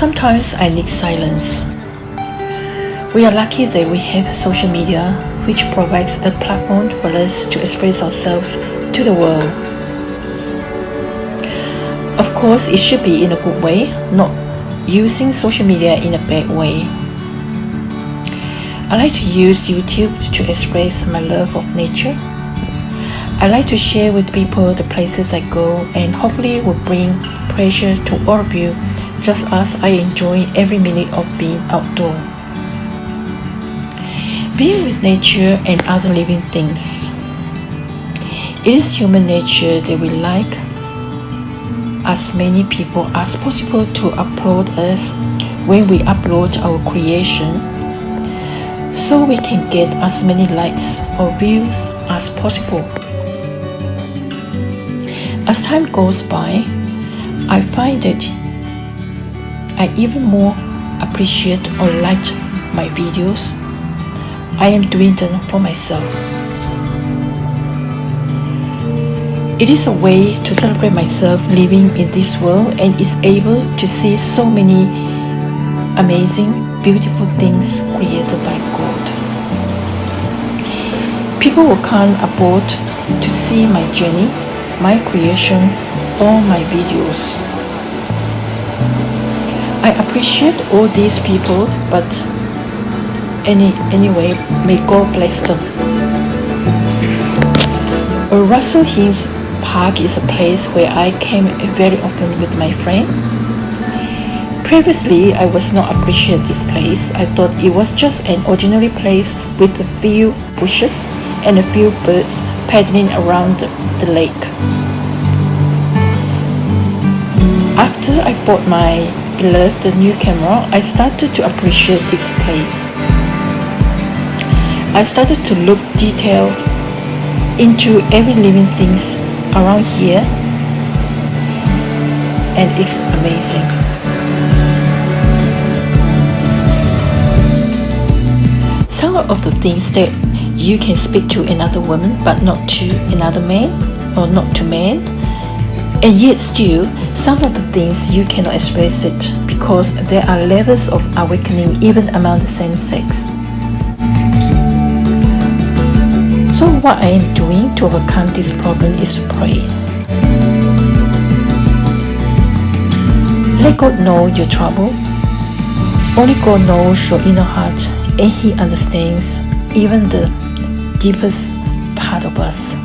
Sometimes I need silence. We are lucky that we have social media, which provides a platform for us to express ourselves to the world. Of course, it should be in a good way, not using social media in a bad way. I like to use YouTube to express my love of nature. I like to share with people the places I go and hopefully it will bring pleasure to all of you just as I enjoy every minute of being outdoor. Being with nature and other living things. It is human nature that we like as many people as possible to upload us when we upload our creation so we can get as many likes or views as possible. As time goes by, I find that I even more appreciate or like my videos. I am doing them for myself. It is a way to celebrate myself living in this world and is able to see so many amazing, beautiful things created by God. People will come aboard to see my journey, my creation, or my videos. I appreciate all these people, but any anyway, may God bless them. Russell Hills Park is a place where I came very often with my friend. Previously, I was not appreciate this place. I thought it was just an ordinary place with a few bushes and a few birds paddling around the lake. After I bought my beloved new camera, I started to appreciate this place. I started to look detailed into every living things around here and it's amazing. Some of the things that you can speak to another woman but not to another man or not to man and yet still some of the things you cannot express it because there are levels of awakening even among the same sex. So what I am doing to overcome this problem is to pray. Let God know your trouble. Only God knows your inner heart and He understands even the deepest part of us.